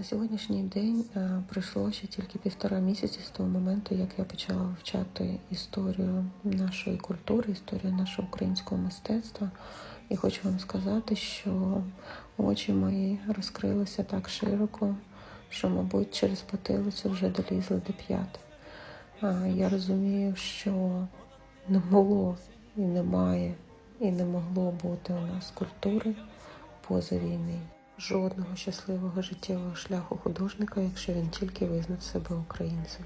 На сьогоднішній день е, пройшло ще тільки півтора місяці з того моменту, як я почала вивчати історію нашої культури, історію нашого українського мистецтва. І хочу вам сказати, що очі мої розкрилися так широко, що, мабуть, через потилицю вже долізли до п'ят. Я розумію, що не було і немає, і не могло бути у нас культури поза війни. Жодного щасливого життєвого шляху художника, якщо він тільки визнав себе українцем.